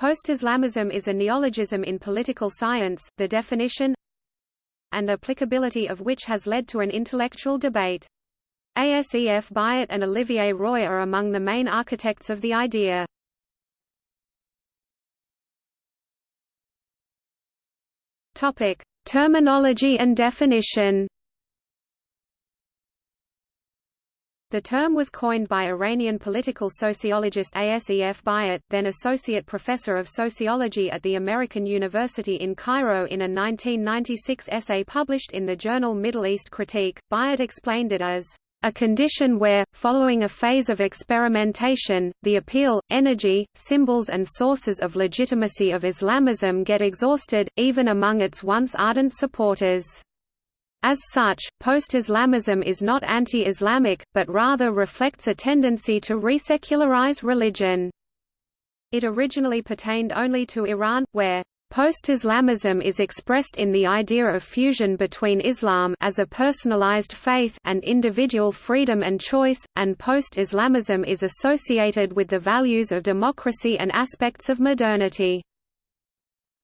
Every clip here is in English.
Post-Islamism is a neologism in political science, the definition and applicability of which has led to an intellectual debate. Asef Bayat and Olivier Roy are among the main architects of the idea. Topic: Terminology and definition. The term was coined by Iranian political sociologist Asef Bayat, then associate professor of sociology at the American University in Cairo in a 1996 essay published in the journal Middle East Critique. Bayat explained it as a condition where, following a phase of experimentation, the appeal, energy, symbols and sources of legitimacy of Islamism get exhausted, even among its once ardent supporters. As such, post-Islamism is not anti-Islamic, but rather reflects a tendency to resecularize religion. It originally pertained only to Iran, where Post-Islamism is expressed in the idea of fusion between Islam as a personalized faith and individual freedom and choice, and post-Islamism is associated with the values of democracy and aspects of modernity.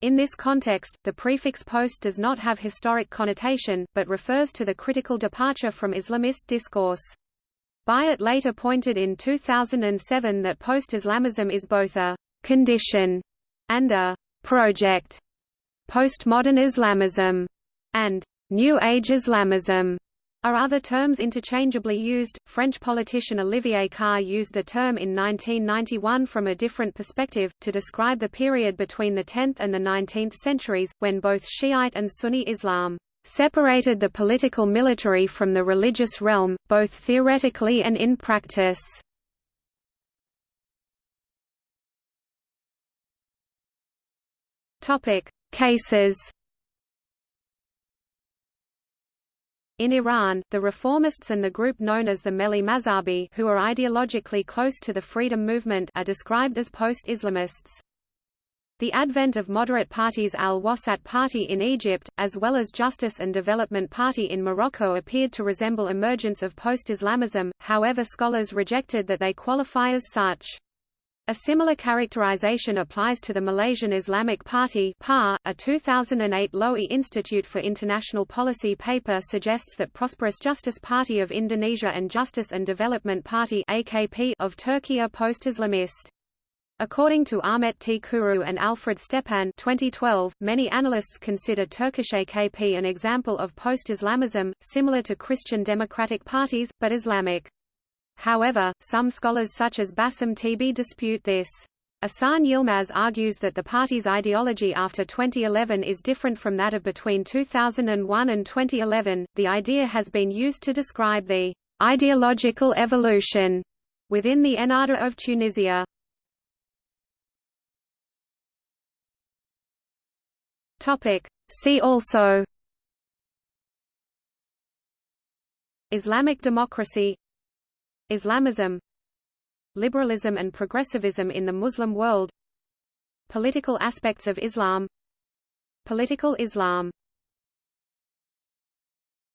In this context, the prefix post does not have historic connotation, but refers to the critical departure from Islamist discourse. Bayat later pointed in 2007 that post-Islamism is both a «condition» and a project, postmodern Islamism, and New Age Islamism are other terms interchangeably used. French politician Olivier Carré used the term in 1991 from a different perspective, to describe the period between the 10th and the 19th centuries, when both Shiite and Sunni Islam separated the political military from the religious realm, both theoretically and in practice. Topic: Cases. In Iran, the reformists and the group known as the Melli Mazhabi who are ideologically close to the freedom movement are described as post-Islamists. The advent of moderate parties Al-Wasat Party in Egypt, as well as Justice and Development Party in Morocco appeared to resemble emergence of post-Islamism, however scholars rejected that they qualify as such. A similar characterization applies to the Malaysian Islamic Party PAR. .A 2008 Lowy Institute for International Policy paper suggests that Prosperous Justice Party of Indonesia and Justice and Development Party AKP of Turkey are post-Islamist. According to Ahmet T. Kuru and Alfred Stepan 2012, many analysts consider Turkish AKP an example of post-Islamism, similar to Christian democratic parties, but Islamic. However, some scholars such as Bassam Tibi dispute this. Ahsan Yilmaz argues that the party's ideology after 2011 is different from that of between 2001 and 2011. The idea has been used to describe the ideological evolution within the Ennahda of Tunisia. Topic. See also Islamic democracy Islamism Liberalism and progressivism in the Muslim world Political aspects of Islam Political Islam